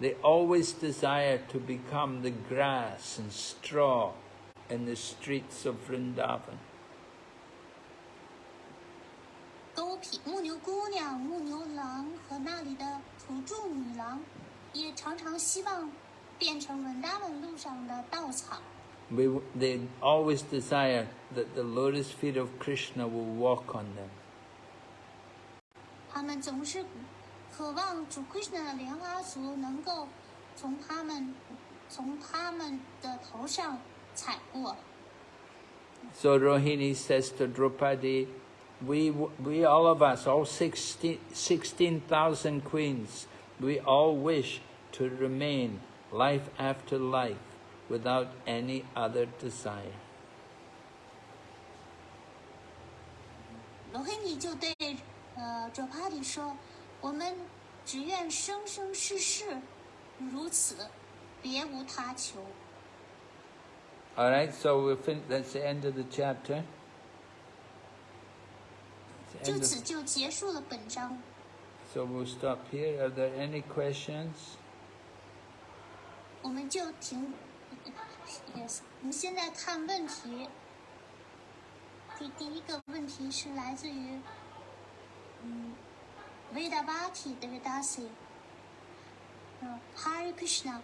they always desire to become the grass and straw in the streets of Vrindavan. 沟皮牧牛姑娘、牧牛郎和那里的土着女郎，也常常希望变成文达文路上的稻草。 We, w- they always desire that the lotus feet of Krishna will walk on them. 他们总是 渴望主 Krishna 的莲花足能够从他们从他们的头上踩过。 So Rohini says to Draupadi, we, we all of us, all 16 16,000 queens, we all wish to remain life after life without any other desire. 罗黑尼就对呃卓帕里说：“ 我们只愿生生世世如此，别无他求。All right, so we'll fin- that's the end of the chapter. That's ”the 就此就结束了本章。so we'll stop here. Are there any questions? 我们就停。Yes，我们现在看问题。第第一个问题是来自于，嗯，Vedavati 的 Vedasi，嗯，Hari Krishna，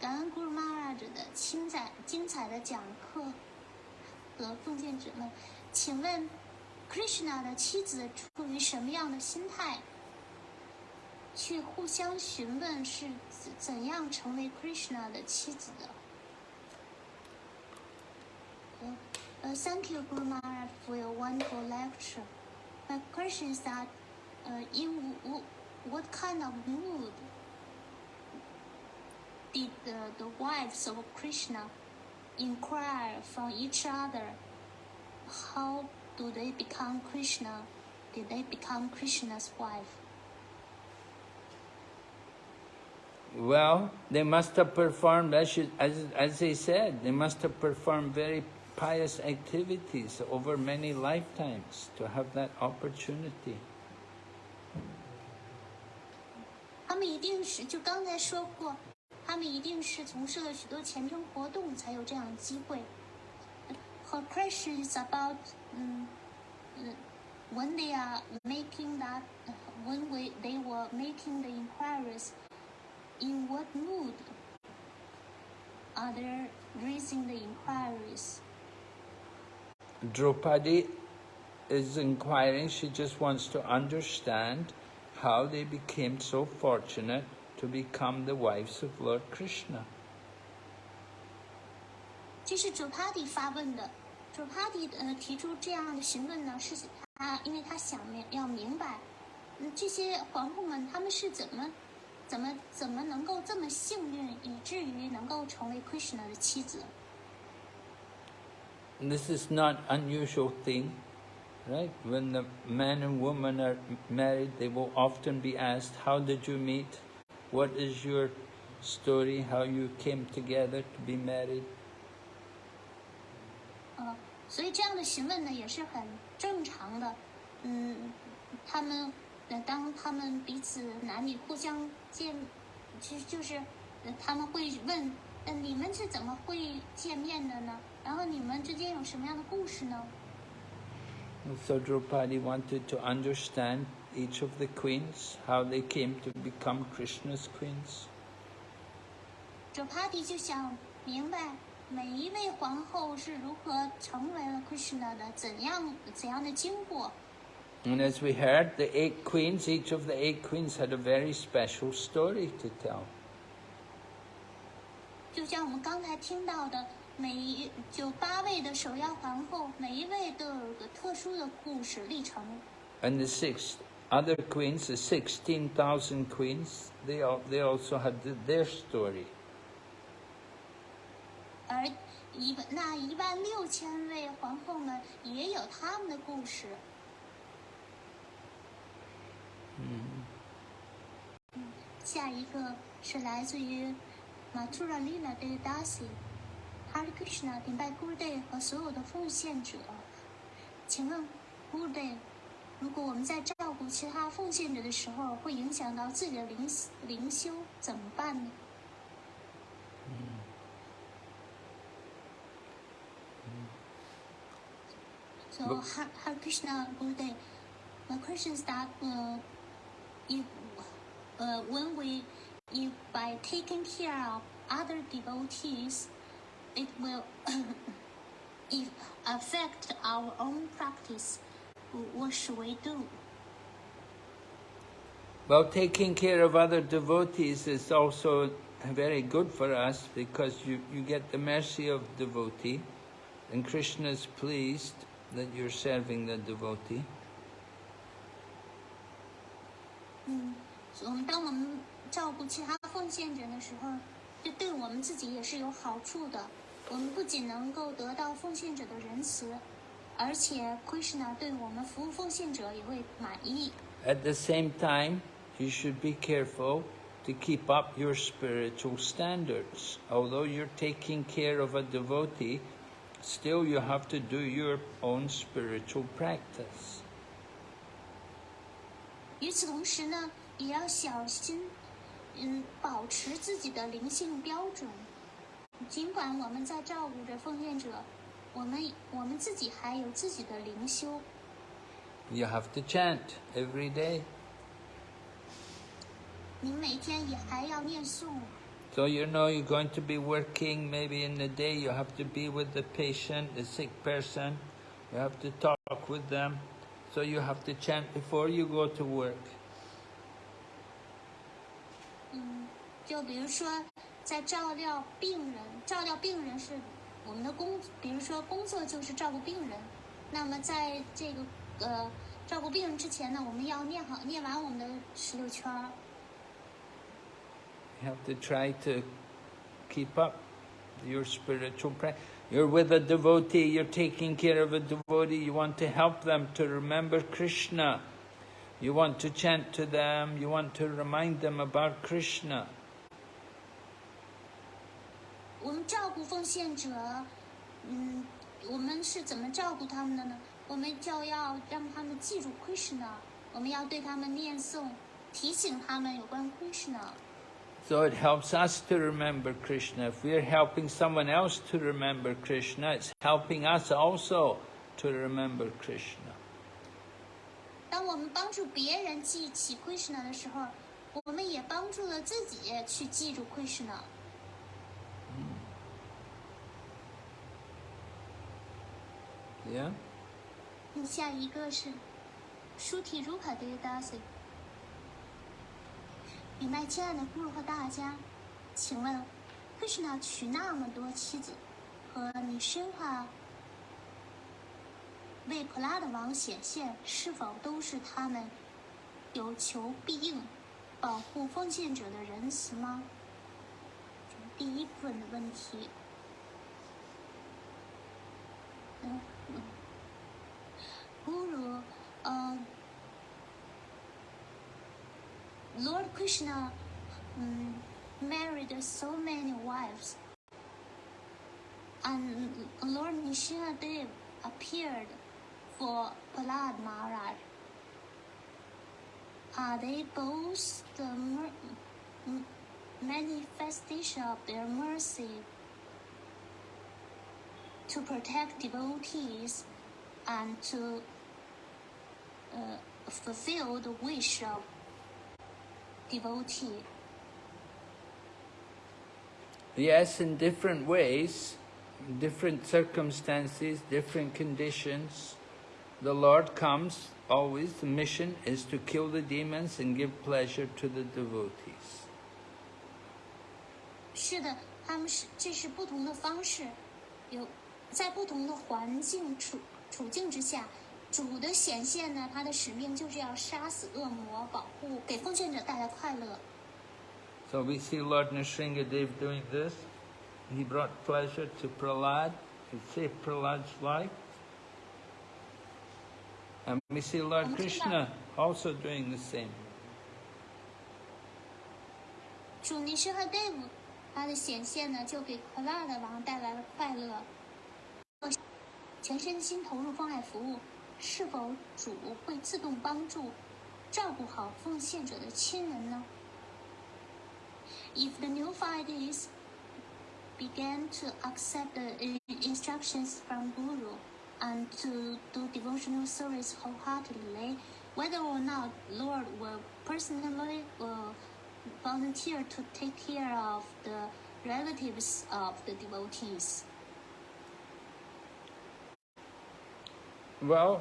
感恩 Guru Maharaj 的精彩精彩的讲课和奉献者们，请问 Krishna 的妻子处于什么样的心态？去互相询问是怎怎样成为 Krishna 的妻子的。呃呃，Thank you, Guru Maharaj, for your wonderful lecture. My question is that, uh, in what kind of mood did the, the wives of Krishna inquire from each other? How do they become Krishna? Did they become Krishna's wife? Well, they must have performed, as, as, as they said, they must have performed very pious activities over many lifetimes to have that opportunity. 他们一定是就刚才说过，他们一定是从事了许多虔诚活动，才有这样的机会。Her question is about um, when they are making that, when we, they were making the inquiries, in what mood are they raising the inquiries? Draupadi is inquiring, she just wants to understand how they became so fortunate to become the wives of Lord Krishna. 这是 Draupadi 发问的。Draupadi 呃提出这样的询问呢，是他因为他想明要明白，嗯，这些皇后们她们是怎么怎么怎么能够这么幸运，以至于能够成为 Krishna 的妻子。This is not unusual thing, Right? When the man and woman are married, they will often be asked, "How did you meet? What is your story? How you came together to be married?" 呃，所以这样的询问呢也是很正常的。嗯，他们当他们彼此男女互相见，其实就是他们会问，嗯，你们是怎么会见面的呢？然后你们之间有什么样的故事呢 ？So Draupadi wanted to understand each of the queens, how they came to become Krishna's queens. Draupadi 就想明白每一位皇后是如何成为了 Krishna 的，怎样怎样的经过。And as we heard, the eight queens, each of the eight queens had a very special story to tell. 就像我们刚才听到的。 每一就八位的首要皇后，每一位都有个特殊的故事历程。And the six other queens, the sixteen thousand queens, they all they also had their story. 而一那一万六千位皇后们也有他们的故事。嗯。下一个是来自于马图拉丽娜的 Darcy。Hare Krishna 顶拜 Gurudev 和所有的奉献者。请问 Gurudev，如果我们在照顾其他奉献者的时候，会影响到自己的灵灵修，怎么办呢？嗯。So Hare Krishna Gurudev, my question is that uh, if uh, when we if by taking care of other devotees it will affect our own practice. What should we do? Well, taking care of other devotees is also very good for us because you, you get the mercy of devotee and Krishna is pleased that you're serving the devotee. 嗯，我们当我们照顾其他奉献者的时候，这对我们自己也是有好处的。 我们不仅能够得到奉献者的仁慈，而且 Krishna 对我们服务奉献者也会满意。At the same time, you should be careful to keep up your spiritual standards. Although you're taking care of a devotee, still you have to do your own spiritual practice. 与此同时呢，也要小心，嗯，保持自己的灵性标准。尽管我们在照顾着奉献者，我们我们自己还有自己的灵修。You have to chant every day. 你每天也还要念诵。So you know you're going to be working. Maybe in the day you have to be with the patient, the sick person. You have to talk with them. So you have to chant before you go to work. 嗯，就比如说。 在照料病人，照料病人是我们的工，比如说工作就是照顾病人。那么在这个呃照顾病人之前呢，我们要念好念完我们的十六圈。You have to try to keep up your spiritual practice. You're with a devotee, you're taking care of a devotee, you want to help them to remember Krishna. You want to chant to them, you want to remind them about Krishna. 我们照顾奉献者，嗯，我们是怎么照顾他们的呢？我们就要让他们记住 Krishna，我们要对他们念诵，提醒他们有关 Krishna。So it helps us to remember Krishna. If we're helping someone else to remember Krishna, it's helping us also to remember Krishna. 当我们帮助别人记起 Krishna 的时候，我们也帮助了自己去记住 Krishna。Yeah? 嗯下一个是舒提如卡的 Dasi。明白，亲爱的顾和大家，请问，Krishna 娶那么多妻子，和你身化为普拉的王显现，是否都是他们有求必应、保护奉献者的仁慈吗？第一部分的问题。嗯。Guru, uh, Lord Krishna um, married so many wives, and Lord Nrsingadev appeared for Prahlad Maharaj. Are they both the manifestation of their mercy to protect devotees and to uh, fulfill the wish of devotee. Yes, in different ways, different circumstances, different conditions. The Lord comes, always the mission is to kill the demons and give pleasure to the devotees. 是的，他们是这是不同的方式，有在不同的环境处处境之下， 主的显现呢，他的使命就是要杀死恶魔，保护给奉献者带来快乐。So we see Lord Nrsingadev doing this. He brought pleasure to Prahlad. He saved Prahlad's life. And we see Lord Krishna also doing the same. 主尼施和 Dev 他的显现呢，就给克拉的王带来了快乐。全身心投入奉爱服务，是否主会自动帮助照顾好奉献者的亲人呢？If the neophytes began to accept the uh, instructions from Guru and to do devotional service wholeheartedly, whether or not Lord will personally will volunteer to take care of the relatives of the devotees. Well,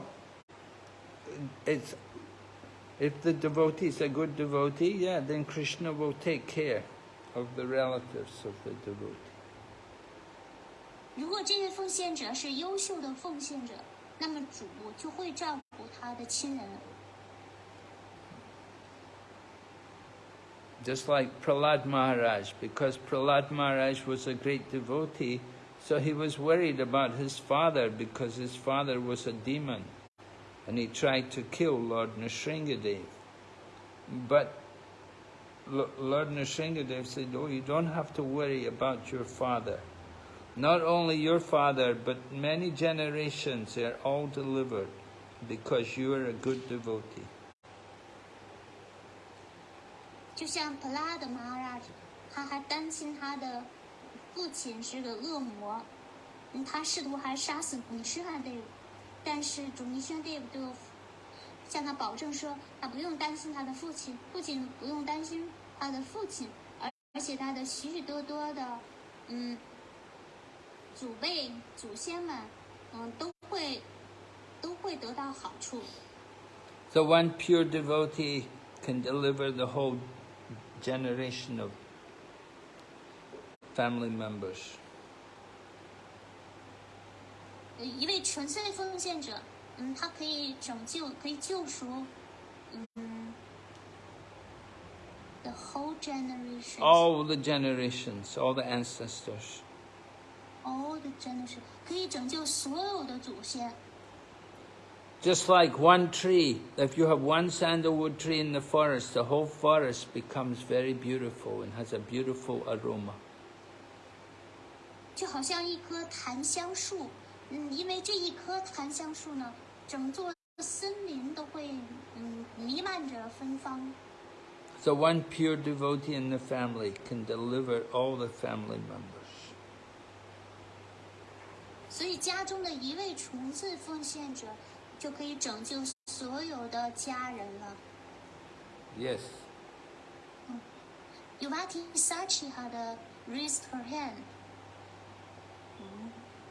it's if the devotee is a good devotee, yeah, then Krishna will take care of the relatives of the devotee. 如果这位奉献者是优秀的奉献者，那么主就会照顾他的亲人。Just like Prahlad Maharaj, because Prahlad Maharaj was a great devotee, so he was worried about his father because his father was a demon and he tried to kill Lord Nrsingadev. But Lord Nrsingadev said, oh, you don't have to worry about your father. Not only your father, but many generations are all delivered because you are a good devotee. 就像普拉的 Maharaj，他还担心他的父亲是个恶魔，他试图还杀死尼施汉队伍，但是主尼施汉队伍就向他保证说，他不用担心他的父亲，不仅不用担心他的父亲，而而且他的许许多多的，嗯，祖辈祖先们，嗯，都会都会得到好处。So one pure devotee can deliver the whole generation of family members. 呃一位纯粹的奉献者，嗯，他可以拯救，可以救赎，嗯，the whole generation， All the generations, all the ancestors. all the generation，可以拯救所有的祖先。 Just like one tree, if you have one sandalwood tree in the forest, the whole forest becomes very beautiful and has a beautiful aroma. 就好像一棵檀香树，嗯，因为这一棵檀香树呢，整座森林都会嗯弥漫着芬芳。So one pure devotee in the family can deliver all the family members. 所以家中的一位纯粹奉献者，就可以拯救所有的家人了。Yes. Yuvati Sachi had uh, raised her hand.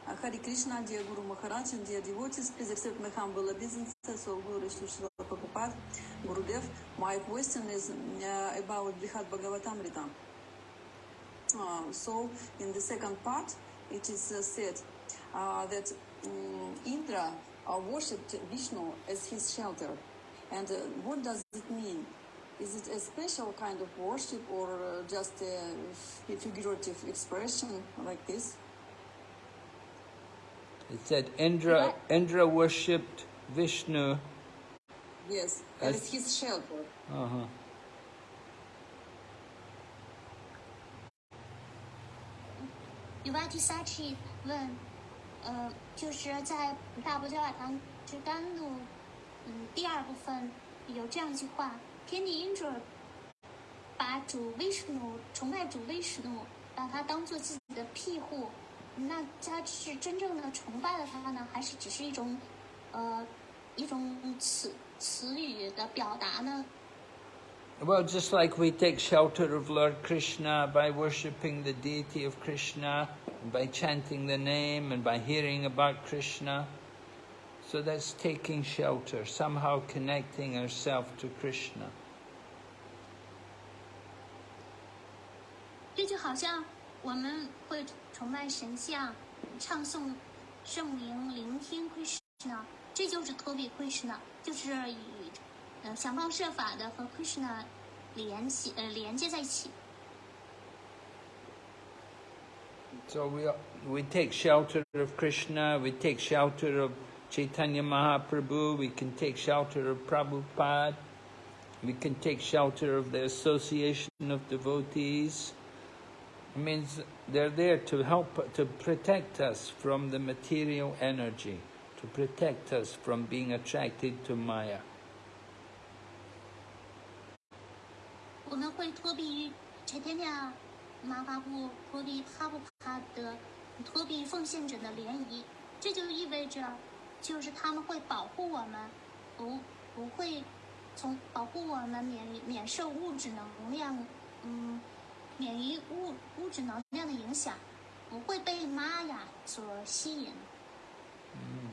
Hare Krishna, dear Guru Maharaj and dear devotees, please accept my humble obeisances of Guru Srila Prabhupada, Gurudev. My question is uh, about Brihad Bhagavatamrita. Uh, so, in the second part, it is uh, said uh, that um, Indra uh, worshipped Vishnu as his shelter. And uh, what does it mean? Is it a special kind of worship or just a figurative expression like this? It said Indra, Indra worshipped Vishnu. Yes, As- as his shelter. Uh-huh. Yuvati Sachi 问，呃，就是在《大伯教法堂之甘露》嗯第二部分有这样一句话：天地因着把主 Vishnu 崇拜主 Vishnu，，把他当做自己的庇护，那他是真正的崇拜了他呢，还是只是一种呃一种词词语的表达呢？ Well, just like we take shelter of Lord Krishna by worshipping the deity of Krishna, by chanting the name and by hearing about Krishna. So that's taking shelter, somehow connecting ourselves to Krishna. 这就好像我们会 崇拜神像、唱诵圣名、聆听 Krishna，这就是托比 Krishna，就是与呃想方设法的和 Krishna 联系呃连接在一起。 So we, we take shelter of Krishna, we take shelter of Chaitanya Mahaprabhu, we can take shelter of Prabhupada, we can take shelter of the association of devotees. Means they're there to help, to protect us from the material energy, to protect us from being attracted to Maya. 我们会托比于 Chaitanya 马哈布托比哈布帕的托比奉献者的联谊，这就意味着，就是他们会保护我们，不不会从保护我们免免受物质能量，嗯，免于物物质能量的影响，不会被玛雅所吸引。嗯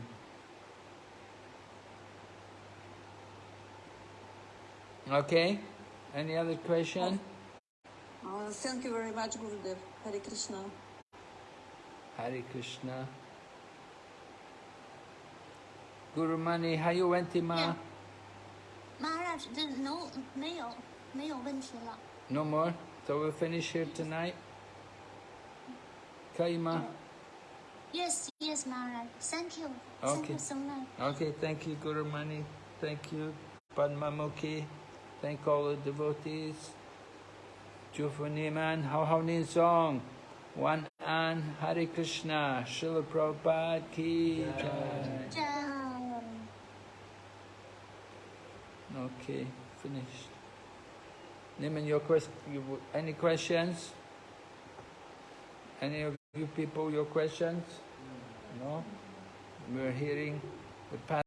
Okay? Any other question? Uh, thank you very much, Gurudev. Hare Krishna. Hare Krishna. Guru Mani, how you went, Ma? Yeah. 玛雅这 no 没有没有问题了。No more? So we'll finish here tonight? Kaima? Yes, yes, Maharaj. Thank you. Thank Okay. you so much. Okay, thank you, Guru Mani. Thank you, Padma Mukhi. Thank all the devotees. Jufu Niman, Hao Hao Nin Song. One An, Hare Krishna, Srila Prabhupada Ki Jai. Okay, finished. Your you, any questions? Any of you people, your questions? No? We're hearing the past.